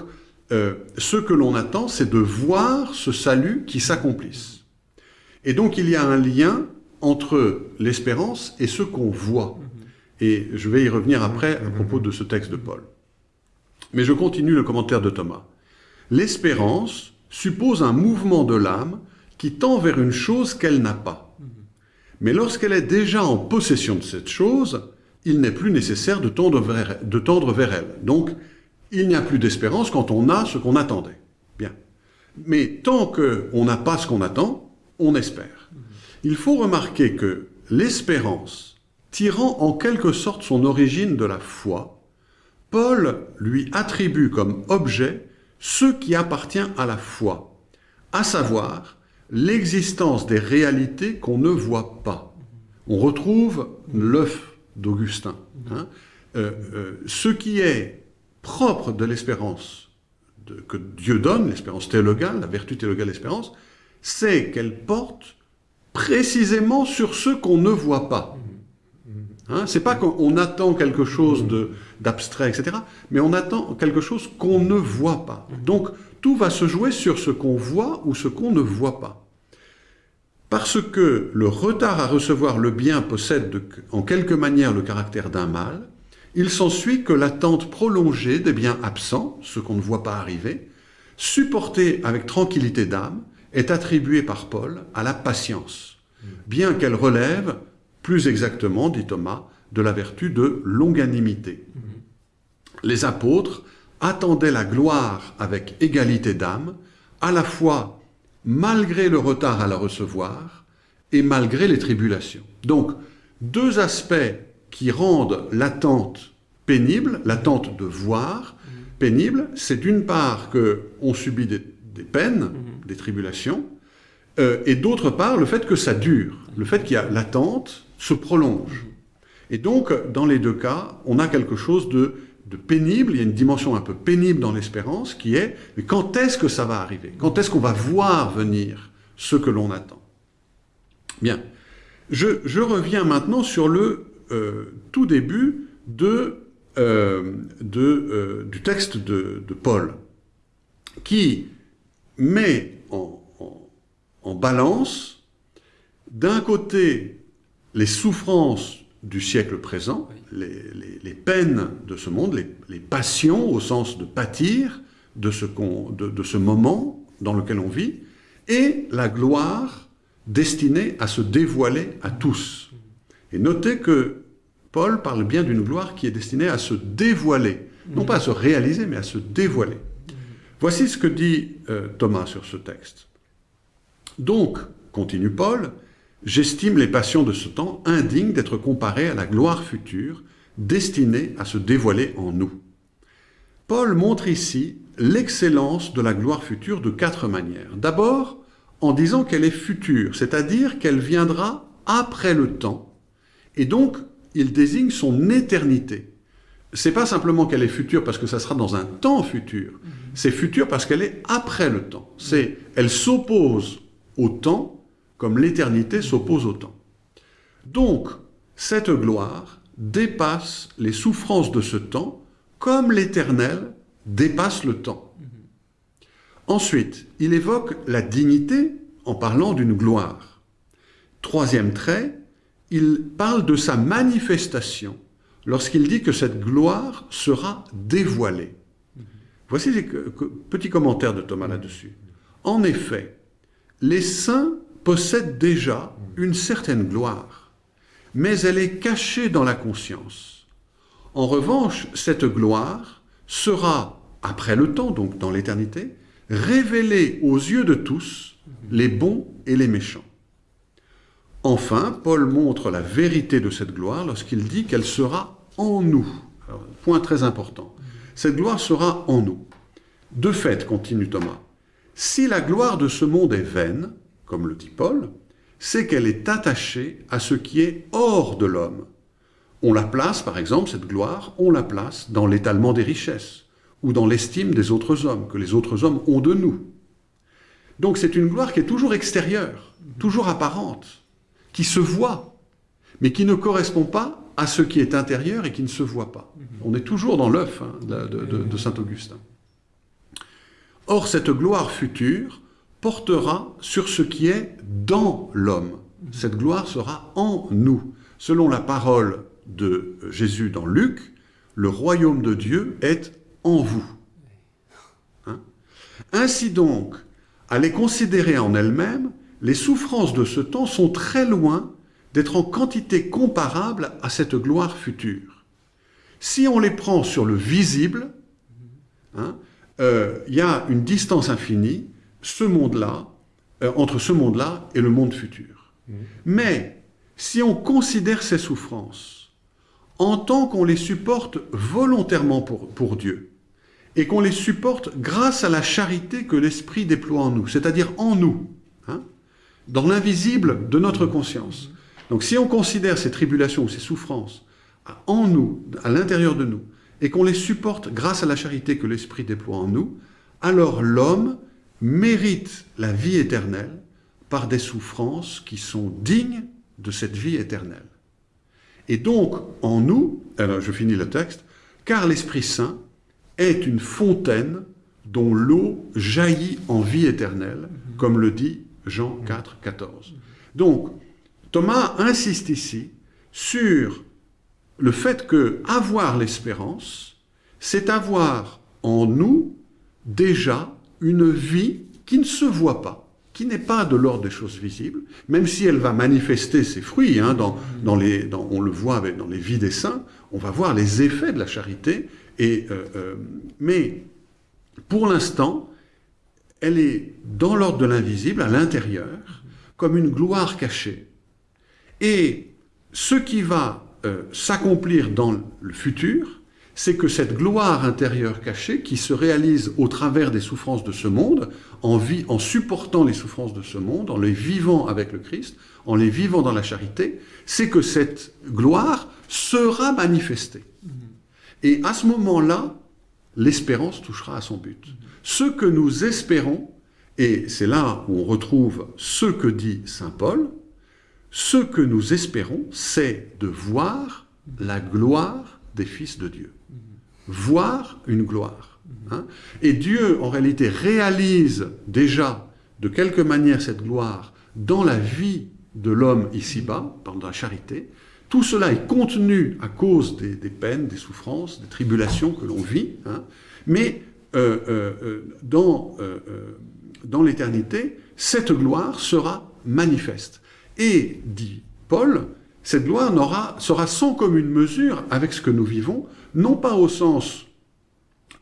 euh, ce que l'on attend, c'est de voir ce salut qui s'accomplisse. Et donc, il y a un lien entre l'espérance et ce qu'on voit. Et je vais y revenir après à propos de ce texte de Paul. Mais je continue le commentaire de Thomas. L'espérance suppose un mouvement de l'âme qui tend vers une chose qu'elle n'a pas. Mais lorsqu'elle est déjà en possession de cette chose, il n'est plus nécessaire de tendre vers, elle. Donc, il n'y a plus d'espérance quand on a ce qu'on attendait. Bien. Mais tant qu'on n'a pas ce qu'on attend, on espère. Il faut remarquer que l'espérance, tirant en quelque sorte son origine de la foi, Paul lui attribue comme objet ce qui appartient à la foi, à savoir l'existence des réalités qu'on ne voit pas. On retrouve l'œuf d'Augustin. hein. Euh, euh, ce qui est propre de l'espérance que Dieu donne, l'espérance théologale, la vertu théologale de l'espérance, c'est qu'elle porte précisément sur ce qu'on ne voit pas. Hein, c'est pas qu'on attend quelque chose de- d'abstrait, etc., mais on attend quelque chose qu'on ne voit pas. Donc, tout va se jouer sur ce qu'on voit ou ce qu'on ne voit pas. Parce que le retard à recevoir le bien possède de- en quelque manière le caractère d'un mal, il s'ensuit que l'attente prolongée des biens absents, ce qu'on ne voit pas arriver, supportée avec tranquillité d'âme, est attribuée par Paul à la patience, bien qu'elle relève, plus exactement, dit Thomas, de la vertu de longanimité. Les apôtres attendaient la gloire avec égalité d'âme, à la fois malgré le retard à la recevoir et malgré les tribulations. Donc, deux aspects qui rendent l'attente pénible, l'attente de voir pénible, c'est d'une part que on subit des, des peines, des tribulations, euh, et d'autre part le fait que ça dure, le fait qu'il y a l'attente se prolonge. Et donc, dans les deux cas, on a quelque chose de, de pénible, il y a une dimension un peu pénible dans l'espérance qui est, mais quand est-ce que ça va arriver? Quand est-ce qu'on va voir venir ce que l'on attend? Bien. Je, je reviens maintenant sur le euh, tout début de, euh, de, euh, du texte de, de Paul, qui met en, en- en balance, d'un côté, les souffrances du siècle présent, les, les, peines de ce monde, les, les, passions au sens de pâtir de ce, de, de ce moment dans lequel on vit, et la gloire destinée à se dévoiler à tous. Et notez que Paul parle bien d'une gloire qui est destinée à se dévoiler, non pas à se réaliser, mais à se dévoiler. Voici ce que dit euh, Thomas sur ce texte. Donc, continue Paul, j'estime les passions de ce temps indignes d'être comparées à la gloire future, destinée à se dévoiler en nous. Paul montre ici l'excellence de la gloire future de quatre manières. D'abord, en disant qu'elle est future, c'est-à-dire qu'elle viendra après le temps, et donc il désigne son éternité. C'est pas simplement qu'elle est future parce que ça sera dans un temps futur, c'est futur parce qu'elle est après le temps. C'est, elle s'oppose au temps comme l'éternité s'oppose au temps. Donc, cette gloire dépasse les souffrances de ce temps comme l'éternel dépasse le temps. Ensuite, il évoque la dignité en parlant d'une gloire. Troisième trait, il parle de sa manifestation lorsqu'il dit que cette gloire sera dévoilée. Voici les petits commentaires de Thomas là-dessus. En effet, les saints possèdent déjà une certaine gloire, mais elle est cachée dans la conscience. En revanche, cette gloire sera, après le temps, donc dans l'éternité, révélée aux yeux de tous, les bons et les méchants. Enfin, Paul montre la vérité de cette gloire lorsqu'il dit qu'elle sera en nous. point très important. Cette gloire sera en nous. De fait, continue Thomas, si la gloire de ce monde est vaine, comme le dit Paul, c'est qu'elle est attachée à ce qui est hors de l'homme. On la place, par exemple, cette gloire, on la place dans l'étalement des richesses, ou dans l'estime des autres hommes, que les autres hommes ont de nous. Donc c'est une gloire qui est toujours extérieure, toujours apparente, qui se voit, mais qui ne correspond pas à ce qui est intérieur et qui ne se voit pas. On est toujours dans l'œuf hein, de saint Augustin. Or, cette gloire future portera sur ce qui est dans l'homme. Cette gloire sera en nous. Selon la parole de Jésus dans Luc, le royaume de Dieu est en vous. Hein? Ainsi donc, à les considérer en elles-mêmes, les souffrances de ce temps sont très loin d'être en quantité comparable à cette gloire future. Si on les prend sur le visible, hein, euh, il y a une distance infinie ce monde-là, euh, entre ce monde-là et le monde futur. Mmh. Mais si on considère ces souffrances en tant qu'on les supporte volontairement pour, pour Dieu, et qu'on les supporte grâce à la charité que l'Esprit déploie en nous, c'est-à-dire en nous, hein, dans l'invisible de notre conscience. Donc si on considère ces tribulations ou ces souffrances en nous, à l'intérieur de nous, et qu'on les supporte grâce à la charité que l'Esprit déploie en nous, alors l'homme mérite la vie éternelle par des souffrances qui sont dignes de cette vie éternelle. Et donc, en nous, alors je finis le texte, car l'Esprit Saint est une fontaine dont l'eau jaillit en vie éternelle, comme le dit Jean 4, 14. Donc, Thomas insiste ici sur le fait que avoir l'espérance, c'est avoir en nous déjà une vie qui ne se voit pas, qui n'est pas de l'ordre des choses visibles, même si elle va manifester ses fruits, hein, dans, les, on le voit avec, dans les vies des saints, on va voir les effets de la charité, et, euh, euh, mais pour l'instant, elle est dans l'ordre de l'invisible, à l'intérieur, comme une gloire cachée. Et ce qui va euh, s'accomplir dans le futur, c'est que cette gloire intérieure cachée, qui se réalise au travers des souffrances de ce monde, en, vie, en supportant les souffrances de ce monde, en les vivant avec le Christ, en les vivant dans la charité, c'est que cette gloire sera manifestée. Et à ce moment-là, l'espérance touchera à son but. Ce que nous espérons, et c'est là où on retrouve ce que dit Saint Paul, ce que nous espérons, c'est de voir la gloire des fils de Dieu. Voir une gloire. Hein. Et Dieu, en réalité, réalise déjà de quelque manière cette gloire dans la vie de l'homme ici-bas, par la charité, Tout cela est contenu à cause des, peines, des souffrances, des tribulations que l'on vit, hein. mais euh, euh, euh, dans, dans l'éternité, cette gloire sera manifeste. Et, dit Paul, cette gloire sera sans commune mesure avec ce que nous vivons, non pas au sens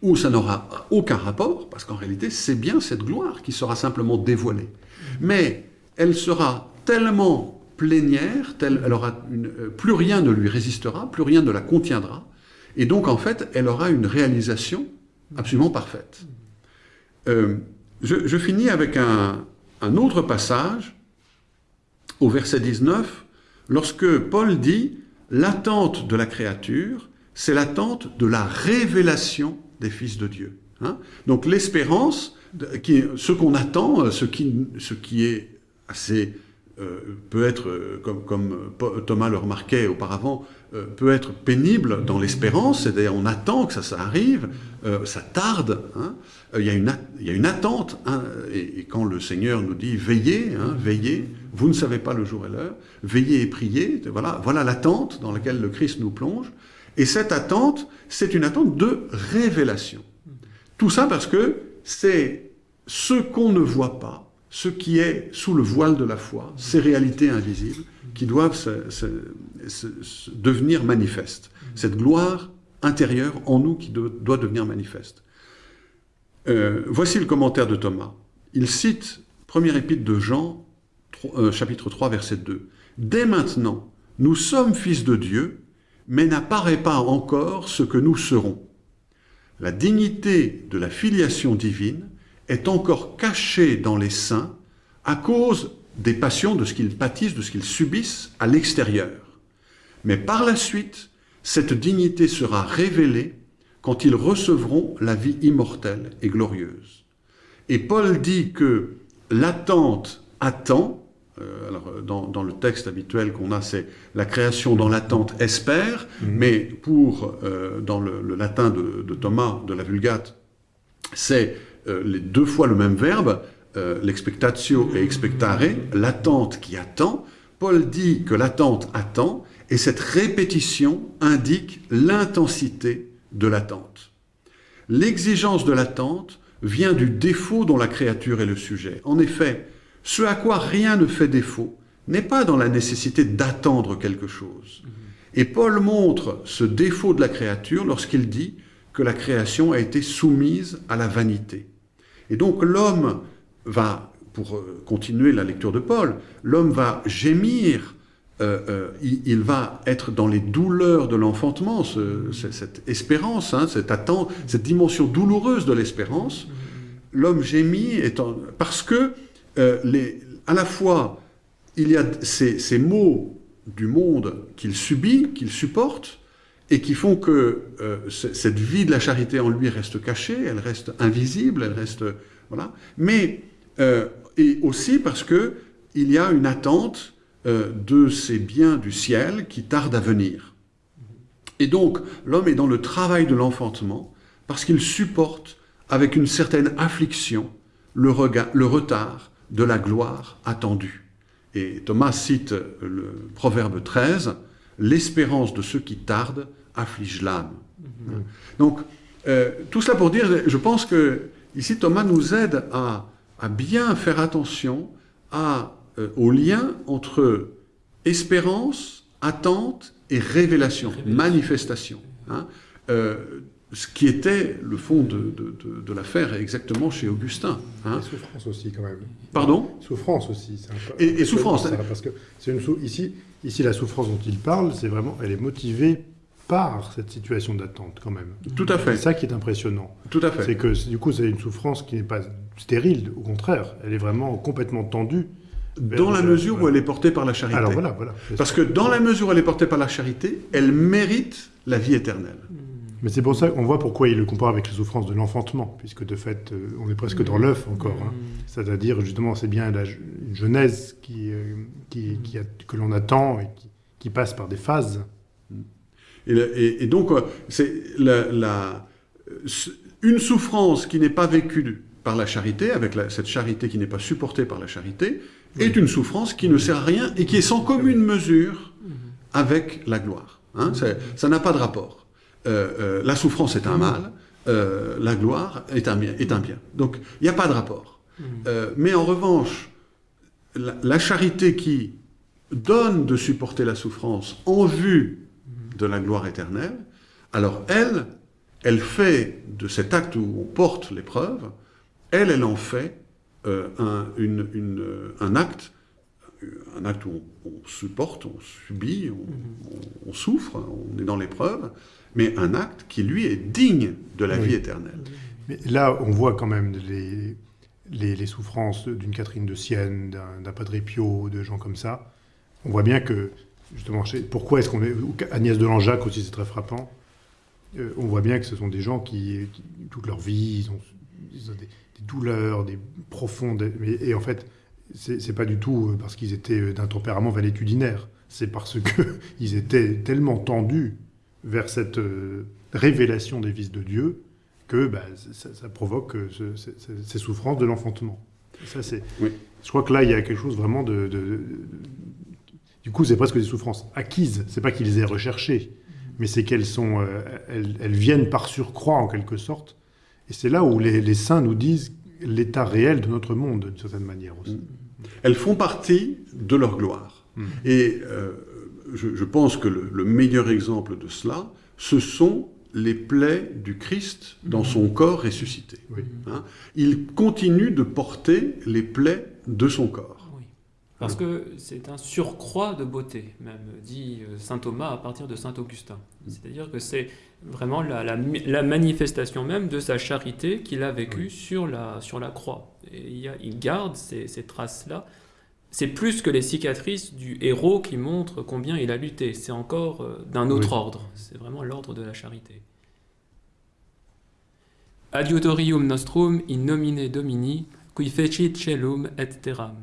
où ça n'aura aucun rapport, parce qu'en réalité, c'est bien cette gloire qui sera simplement dévoilée. Mais elle sera tellement plénière, elle aura euh, plus rien ne lui résistera, plus rien ne la contiendra, et donc en fait, elle aura une réalisation absolument parfaite. Euh, je, finis avec un, un autre passage, au verset 19, lorsque Paul dit « L'attente de la créature, c'est l'attente de la révélation des fils de Dieu. Hein Donc l'espérance, ce qu'on attend, euh, ce qui, ce qui est assez, euh, peut être, euh, comme, Thomas le remarquait auparavant, peut être pénible dans l'espérance, c'est-à-dire on attend que ça, ça arrive, ça tarde, hein. Il, y a une, il y a une attente, hein, et, quand le Seigneur nous dit veillez, veillez, vous ne savez pas le jour et l'heure, veillez et priez, voilà, voilà l'attente dans laquelle le Christ nous plonge, et cette attente, c'est une attente de révélation. Tout ça parce que c'est ce qu'on ne voit pas, ce qui est sous le voile de la foi, ces réalités invisibles, qui doivent devenir manifestes. Cette gloire intérieure en nous qui do- doit devenir manifeste. Euh, voici le commentaire de Thomas. Il cite, première épître de Jean, euh, chapitre 3, verset 2. Dès maintenant, nous sommes fils de Dieu, mais n'apparaît pas encore ce que nous serons. La dignité de la filiation divine est encore cachée dans les saints à cause des passions, de ce qu'ils pâtissent, de ce qu'ils subissent à l'extérieur. Mais par la suite, cette dignité sera révélée quand ils recevront la vie immortelle et glorieuse. Et Paul dit que l'attente attend, euh, alors euh, dans, dans le texte habituel qu'on a, c'est la création dans l'attente espère, mais pour, euh, dans le, le latin de, de Thomas, de la Vulgate, c'est euh, les deux fois le même verbe, l'expectatio et expectare, l'attente qui attend. Paul dit que l'attente attend, et cette répétition indique l'intensité de l'attente. L'exigence de l'attente vient du défaut dont la créature est le sujet. En effet, ce à quoi rien ne fait défaut n'est pas dans la nécessité d'attendre quelque chose. Et Paul montre ce défaut de la créature lorsqu'il dit que la création a été soumise à la vanité. Et donc l'homme va, pour euh, continuer la lecture de Paul, l'homme va gémir, euh, euh, il, va être dans les douleurs de l'enfantement, ce- ce- cette espérance, hein, cette attente, cette dimension douloureuse de l'espérance. L'homme gémit étant, parce que euh, à la fois il y a ces, ces maux du monde qu'il subit, qu'il supporte, et qui font que euh, cette vie de la charité en lui reste cachée, elle reste invisible, elle reste voilà. Mais euh, et aussi parce que il y a une attente de ces biens du ciel qui tardent à venir. Et donc l'homme est dans le travail de l'enfantement parce qu'il supporte avec une certaine affliction le retard de la gloire attendue. Et Thomas cite le proverbe 13, l'espérance de ceux qui tardent afflige l'âme. Donc, euh, tout cela pour dire, je pense que ici Thomas nous aide à, à bien faire attention à, euh, au lien entre espérance, attente et révélation, Révélation. manifestation. hein. Euh, ce qui était le fond de, de- de- de l'affaire exactement chez Augustin. hein. Et souffrance aussi, quand même. Pardon? Souffrance aussi. c'est un peu- Et- et souffrance, Ça, hein. parce que c'est une sou- ici, ici, la souffrance dont il parle, c'est vraiment, elle est motivée par cette situation d'attente, quand même. Tout à C'est fait, ça qui est impressionnant. tout à fait. C'est que, du coup, c'est une souffrance qui n'est pas stérile, au contraire. Elle est vraiment complètement tendue. Dans la mesure où elle est portée par la charité. Alors voilà, voilà. Parce que dans la mesure où elle est portée par la charité, elle mérite la vie éternelle. Mais c'est pour ça qu'on voit pourquoi il le compare avec les souffrances de l'enfantement, puisque de fait, euh, on est presque dans l'œuf encore. hein. C'est-à-dire, justement, c'est bien la genèse qui, euh, qui, qui a- que l'on attend et qui, qui passe par des phases. Et, le- et- et donc, euh, c'est la, la- ce- une souffrance qui n'est pas vécue par la charité, avec la- cette charité qui n'est pas supportée par la charité, est une souffrance qui ne sert à rien et qui est sans commune mesure avec la gloire. Hein. C'est- Ça n'a pas de rapport. Euh, euh, la souffrance est un mal, euh, la gloire est un bien. Est un bien. Donc il n'y a pas de rapport. Euh, mais en revanche, la, la charité qui donne de supporter la souffrance en vue de la gloire éternelle, alors elle, elle fait de cet acte où on porte l'épreuve, elle, elle en fait un, une- une, un acte, un acte où on, on supporte, on subit, on, on- on souffre, on est dans l'épreuve, mais un acte qui, lui, est digne de la Oui. vie éternelle. Mais là, on voit quand même les, les, les souffrances d'une Catherine de Sienne, d'un Padre Pio, de gens comme ça. On voit bien que, justement, pourquoi est-ce qu'on est... Agnès de Langeac aussi, c'est très frappant. Euh, on voit bien que ce sont des gens qui, qui, toute leur vie, ils ont, ils ont des, des douleurs, des profondes... mais- et en fait, c'est c'est pas du tout parce qu'ils étaient d'un tempérament valétudinaire. C'est parce qu'ils étaient tellement tendus vers cette euh, révélation des vices de Dieu que bah, ça, ça provoque euh, ce- ce- ce- ces souffrances de l'enfantement. Ça, c'est. Oui. Je crois que là, il y a quelque chose vraiment de. de- de- du coup, c'est presque des souffrances acquises. C'est pas qu'ils les aient recherchées, mais c'est qu'elles sont, euh, elles, elles viennent par surcroît en quelque sorte. Et c'est là où les, les saints nous disent l'état réel de notre monde, d'une certaine manière aussi. Elles font partie de leur gloire. Mm. Et euh, je, je pense que le, le meilleur exemple de cela, ce sont les plaies du Christ dans son corps ressuscité. Oui. Hein. Il continue de porter les plaies de son corps. Oui. Parce que c'est un surcroît de beauté, même dit euh, saint Thomas à partir de saint Augustin. C'est-à-dire que c'est vraiment la, la mi- la manifestation même de sa charité qu'il a vécue sur, la, sur la croix. Et il, y a- il garde ces, ces traces-là. C'est plus que les cicatrices du héros qui montrent combien il a lutté. C'est encore euh, d'un autre Oui. ordre. C'est vraiment l'ordre de la charité. Adiutorium nostrum in nomine Domini, qui fecit celum et terram.